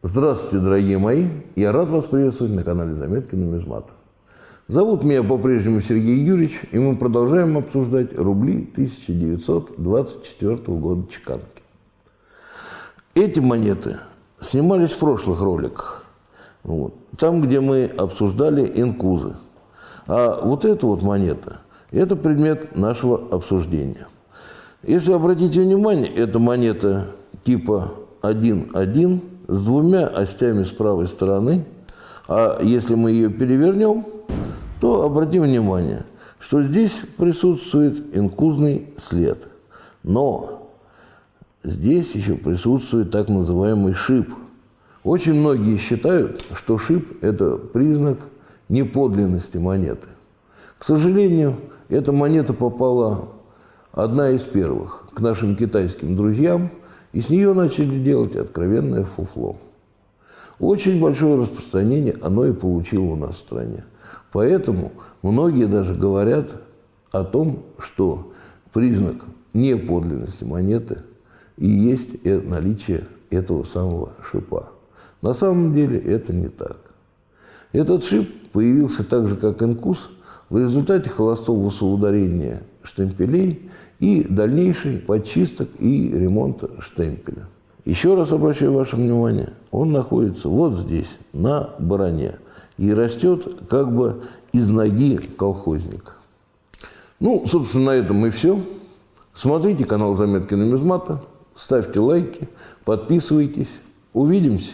Здравствуйте, дорогие мои! Я рад вас приветствовать на канале Заметки нумизмата. Зовут меня по-прежнему Сергей Юрьевич, и мы продолжаем обсуждать рубли 1924 года чеканки. Эти монеты снимались в прошлых роликах, вот, там, где мы обсуждали инкузы. А вот эта вот монета – это предмет нашего обсуждения. Если обратите внимание, это монета типа 1.1 с двумя остями с правой стороны, а если мы ее перевернем, то обратим внимание, что здесь присутствует инкузный след. Но здесь еще присутствует так называемый шип. Очень многие считают, что шип – это признак неподлинности монеты. К сожалению, эта монета попала одна из первых к нашим китайским друзьям – и с нее начали делать откровенное фуфло. Очень большое распространение оно и получило у нас в стране. Поэтому многие даже говорят о том, что признак неподлинности монеты и есть наличие этого самого шипа. На самом деле это не так. Этот шип появился так же, как инкус, в результате холостого соударения штемпелей и дальнейший подчисток и ремонта штемпеля. Еще раз обращаю ваше внимание, он находится вот здесь, на баране, и растет как бы из ноги колхозника. Ну, собственно, на этом и все. Смотрите канал «Заметки нумизмата», ставьте лайки, подписывайтесь. Увидимся!